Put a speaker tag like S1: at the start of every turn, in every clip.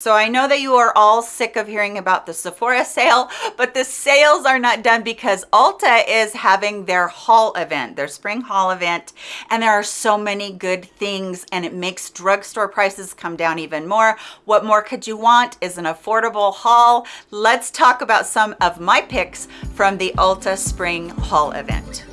S1: So I know that you are all sick of hearing about the Sephora sale, but the sales are not done because Ulta is having their haul event, their spring haul event, and there are so many good things and it makes drugstore prices come down even more. What more could you want is an affordable haul. Let's talk about some of my picks from the Ulta spring haul event.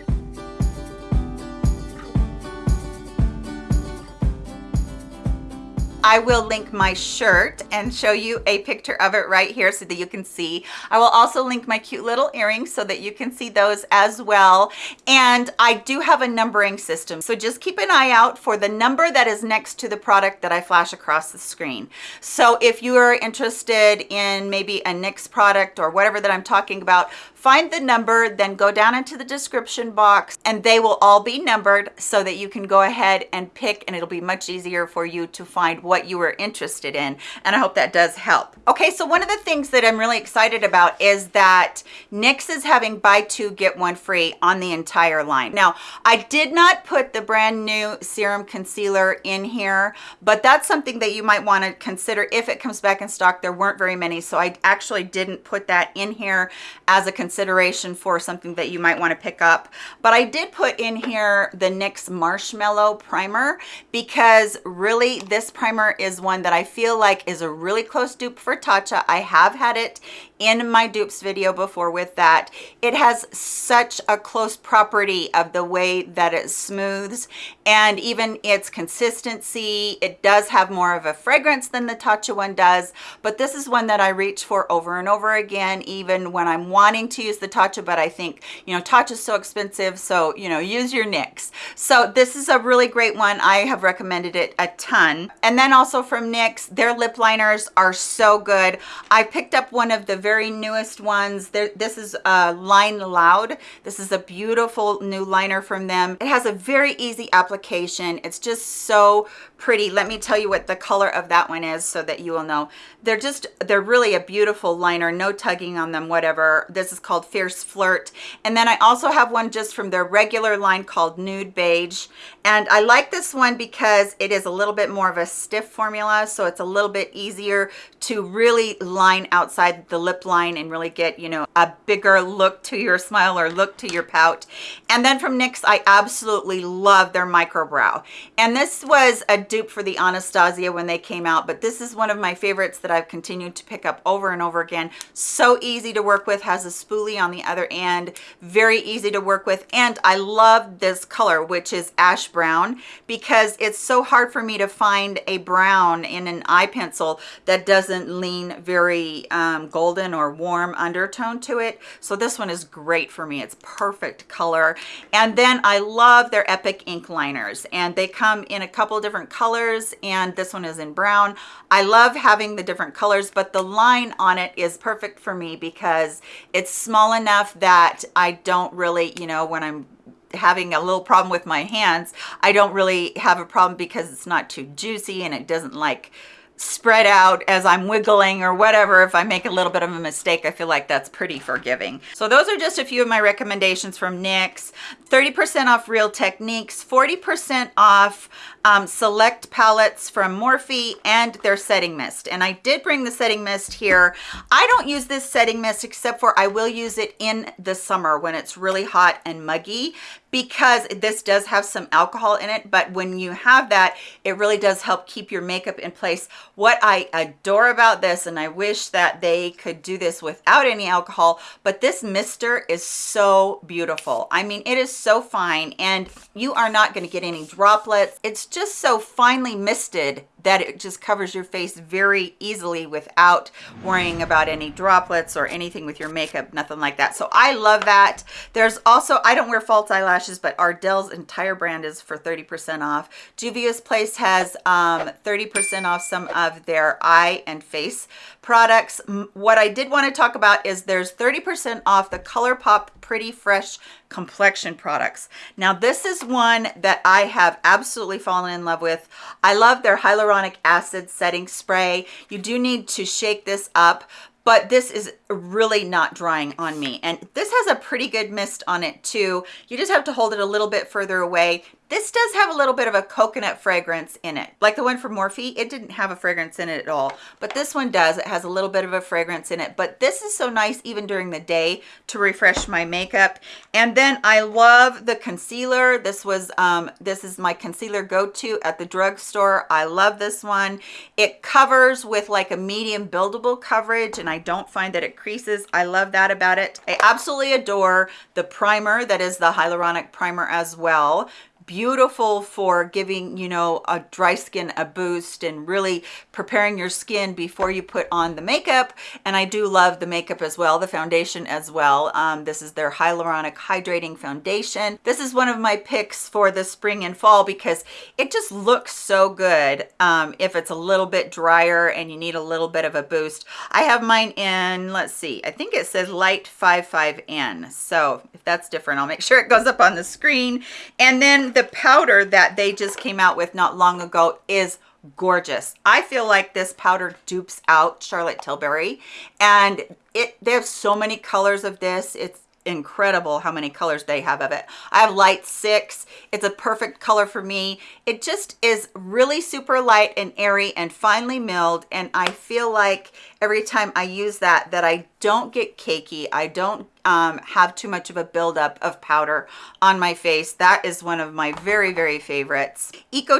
S1: I will link my shirt and show you a picture of it right here so that you can see. I will also link my cute little earrings so that you can see those as well. And I do have a numbering system. So just keep an eye out for the number that is next to the product that I flash across the screen. So if you are interested in maybe a NYX product or whatever that I'm talking about, find the number, then go down into the description box and they will all be numbered so that you can go ahead and pick and it'll be much easier for you to find what you were interested in. And I hope that does help. Okay, so one of the things that I'm really excited about is that NYX is having buy two, get one free on the entire line. Now, I did not put the brand new serum concealer in here, but that's something that you might want to consider if it comes back in stock. There weren't very many, so I actually didn't put that in here as a consideration consideration for something that you might want to pick up. But I did put in here the NYX Marshmallow Primer because really this primer is one that I feel like is a really close dupe for Tatcha. I have had it in my dupes video before with that. It has such a close property of the way that it smooths and even its consistency. It does have more of a fragrance than the Tatcha one does, but this is one that I reach for over and over again, even when I'm wanting to use the Tatcha, but I think, you know, Tatcha is so expensive, so, you know, use your NYX. So this is a really great one. I have recommended it a ton. And then also from NYX, their lip liners are so good. I picked up one of the very newest ones. There, this is uh, Line Loud. This is a beautiful new liner from them. It has a very easy application. It's just so pretty. Let me tell you what the color of that one is so that you will know. They're just, they're really a beautiful liner. No tugging on them, whatever. This is called Fierce Flirt. And then I also have one just from their regular line called Nude Beige. And I like this one because it is a little bit more of a stiff formula. So it's a little bit easier to really line outside the lip line and really get, you know, a bigger look to your smile or look to your pout. And then from NYX, I absolutely love their micro brow. And this was a dupe for the Anastasia when they came out, but this is one of my favorites that I've continued to pick up over and over again. So easy to work with, has a spoolie on the other end, very easy to work with. And I love this color, which is ash brown, because it's so hard for me to find a brown in an eye pencil that doesn't lean very um, golden golden or warm undertone to it. So this one is great for me. It's perfect color. And then I love their Epic ink liners and they come in a couple different colors and this one is in brown. I love having the different colors, but the line on it is perfect for me because it's small enough that I don't really, you know, when I'm having a little problem with my hands, I don't really have a problem because it's not too juicy and it doesn't like spread out as I'm wiggling or whatever. If I make a little bit of a mistake, I feel like that's pretty forgiving. So those are just a few of my recommendations from NYX. 30% off Real Techniques, 40% off um, select palettes from Morphe and their setting mist. And I did bring the setting mist here. I don't use this setting mist except for I will use it in the summer when it's really hot and muggy because this does have some alcohol in it. But when you have that, it really does help keep your makeup in place. What I adore about this, and I wish that they could do this without any alcohol, but this mister is so beautiful. I mean, it is so fine and you are not going to get any droplets. It's just so finely misted that it just covers your face very easily without worrying about any droplets or anything with your makeup, nothing like that. So I love that. There's also, I don't wear false eyelashes, but Ardell's entire brand is for 30% off. Juvia's Place has 30% um, off some of their eye and face products. What I did want to talk about is there's 30% off the ColourPop Pretty Fresh complexion products. Now this is one that I have absolutely fallen in love with. I love their hyaluronic acid setting spray. You do need to shake this up, but this is really not drying on me and this has a pretty good mist on it too you just have to hold it a little bit further away This does have a little bit of a coconut fragrance in it. Like the one from Morphe, it didn't have a fragrance in it at all, but this one does. It has a little bit of a fragrance in it, but this is so nice even during the day to refresh my makeup. And then I love the concealer. This was, um, this is my concealer go-to at the drugstore. I love this one. It covers with like a medium buildable coverage and I don't find that it creases. I love that about it. I absolutely adore the primer that is the hyaluronic primer as well beautiful for giving you know a dry skin a boost and really preparing your skin before you put on the makeup. And i do love the makeup as well the foundation as well. Um, this is their hyaluronic hydrating foundation. This is one of my picks for the spring and fall because it just looks so good um, if it's a little bit drier and you need a little bit of a boost. I have mine in let's see i think it says light 55n so if that's different i'll make sure it goes up on the screen. And then the powder that they just came out with not long ago is gorgeous. I feel like this powder dupes out Charlotte Tilbury and it they have so many colors of this. It's incredible how many colors they have of it. I have light six. It's a perfect color for me. It just is really super light and airy and finely milled. And I feel like every time I use that, that I don't get cakey. I don't um, have too much of a buildup of powder on my face. That is one of my very, very favorites. Eco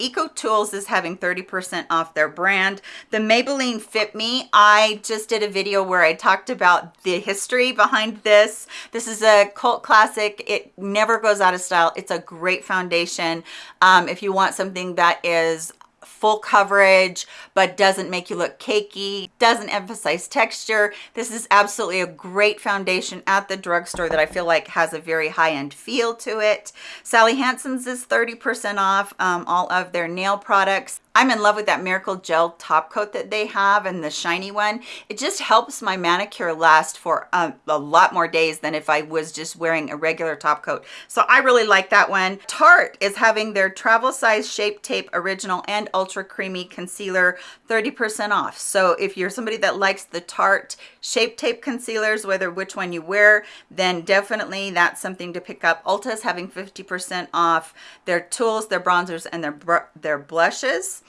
S1: Eco Tools is having 30% off their brand. The Maybelline Fit Me, I just did a video where I talked about the history behind this. This is a cult classic. It never goes out of style. It's a great foundation. Um, if you want something that is full coverage but doesn't make you look cakey doesn't emphasize texture. This is absolutely a great foundation at the drugstore that i feel like has a very high-end feel to it. Sally hansen's is 30 percent off um, all of their nail products I'm in love with that Miracle Gel top coat that they have and the shiny one. It just helps my manicure last for a, a, lot more days than if I was just wearing a regular top coat. So I really like that one. Tarte is having their travel size shape tape original and ultra creamy concealer 30% off. So if you're somebody that likes the Tarte shape tape concealers, whether which one you wear, then definitely that's something to pick up. Ulta is having 50% off their tools, their bronzers, and their, their blushes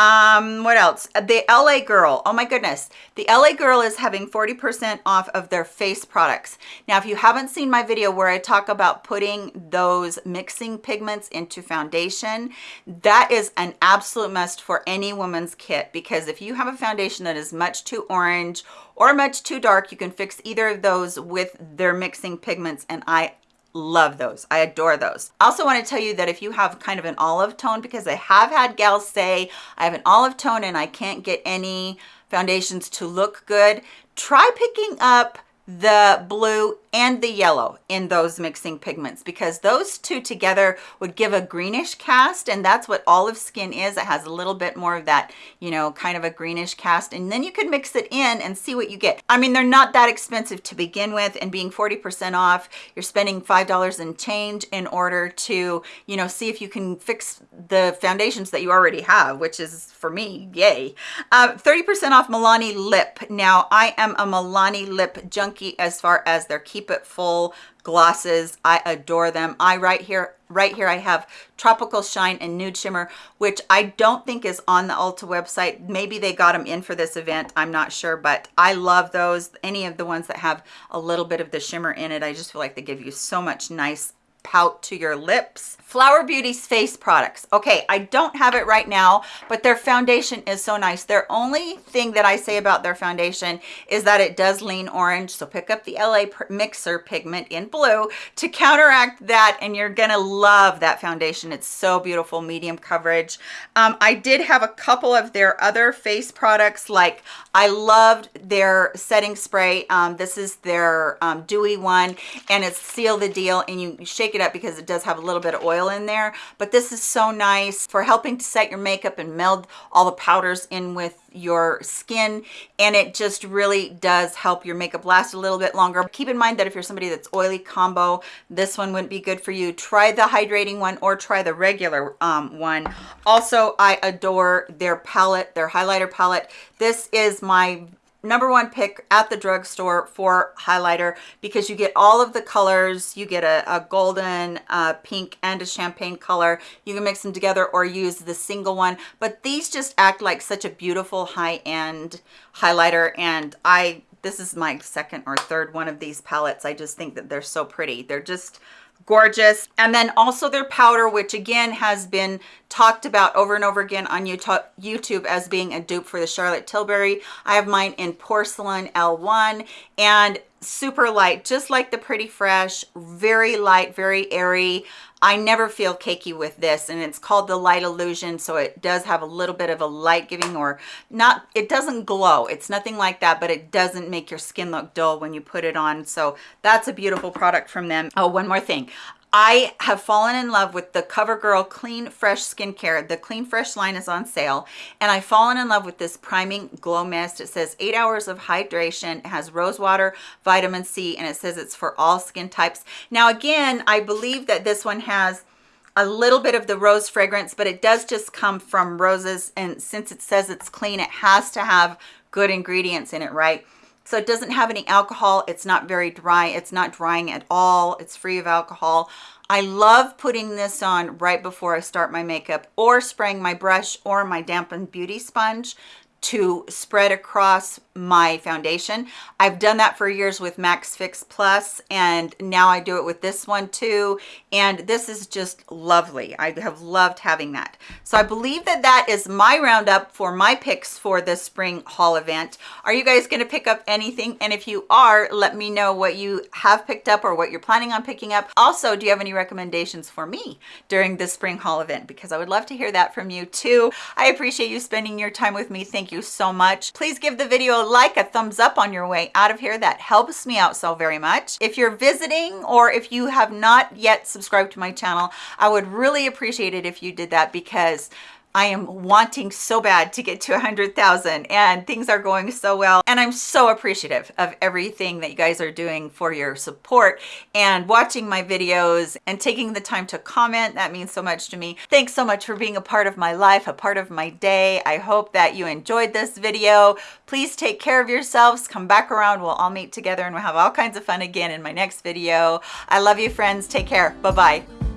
S1: um what else? The la girl. Oh my goodness. The la girl is having 40 percent off of their face products. Now if you haven't seen my video where i talk about putting those mixing pigments into foundation that is an absolute must for any woman's kit because if you have a foundation that is much too orange or much too dark you can fix either of those with their mixing pigments and i love those. I adore those. I also want to tell you that if you have kind of an olive tone because i have had gals say i have an olive tone and i can't get any foundations to look good try picking up the blue and the yellow in those mixing pigments because those two together would give a greenish cast and that's what olive skin is. It has a little bit more of that you know kind of a greenish cast and then you can mix it in and see what you get. I mean they're not that expensive to begin with and being 40 percent off you're spending five dollars and change in order to you know see if you can fix the foundations that you already have which is for me yay. 30 uh, percent off milani lip. Now i am a milani lip junkie as far as their keep Keep It Full glosses. I adore them. I right here, right here, I have Tropical Shine and Nude Shimmer, which I don't think is on the Ulta website. Maybe they got them in for this event. I'm not sure, but I love those. Any of the ones that have a little bit of the shimmer in it, I just feel like they give you so much nice pout to your lips. Flower Beauty's face products. Okay, I don't have it right now, but their foundation is so nice. Their only thing that I say about their foundation is that it does lean orange. So pick up the LA Mixer pigment in blue to counteract that and you're gonna love that foundation. It's so beautiful, medium coverage. Um, I did have a couple of their other face products like I loved their setting spray. Um, this is their um, dewy one and it's seal the deal and you shake shake it up because it does have a little bit of oil in there. But this is so nice for helping to set your makeup and meld all the powders in with your skin. And it just really does help your makeup last a little bit longer. Keep in mind that if you're somebody that's oily combo this one wouldn't be good for you. Try the hydrating one or try the regular um, one. Also i adore their palette their highlighter palette. This is my number one pick at the drugstore for highlighter because you get all of the colors. You get a, a golden uh, pink and a champagne color. You can mix them together or use the single one. But these just act like such a beautiful high-end highlighter and I this is my second or third one of these palettes. I just think that they're so pretty. They're just gorgeous. And then also their powder which again has been talked about over and over again on youtube as being a dupe for the charlotte tilbury. I have mine in porcelain l1 and super light just like the pretty fresh very light very airy. I never feel cakey with this and it's called the light illusion so it does have a little bit of a light giving or not it doesn't glow. It's nothing like that but it doesn't make your skin look dull when you put it on. So that's a beautiful product from them. Oh one more thing I have fallen in love with the CoverGirl Clean Fresh Skincare. The Clean Fresh line is on sale. And I've fallen in love with this priming glow mist. It says eight hours of hydration. It has rose water, vitamin C, and it says it's for all skin types. Now, again, I believe that this one has a little bit of the rose fragrance, but it does just come from roses. And since it says it's clean, it has to have good ingredients in it, right? So it doesn't have any alcohol. It's not very dry. It's not drying at all. It's free of alcohol. I love putting this on right before I start my makeup or spraying my brush or my dampened beauty sponge to spread across my foundation. I've done that for years with MAC Fix Plus and now I do it with this one too. And this is just lovely. I have loved having that. So I believe that that is my roundup for my picks for the spring haul event. Are you guys going to pick up anything? And if you are, let me know what you have picked up or what you're planning on picking up. Also, do you have any recommendations for me during the spring haul event? Because I would love to hear that from you too. I appreciate you spending your time with me. Thank you so much. Please give the video a like, a thumbs up on your way out of here. That helps me out so very much. If you're visiting or if you have not yet subscribed to my channel, I would really appreciate it if you did that because I am wanting so bad to get to 100,000 and things are going so well. And I'm so appreciative of everything that you guys are doing for your support and watching my videos and taking the time to comment. That means so much to me. Thanks so much for being a part of my life, a part of my day. I hope that you enjoyed this video. Please take care of yourselves. Come back around. We'll all meet together and we'll have all kinds of fun again in my next video. I love you friends. Take care. Bye-bye.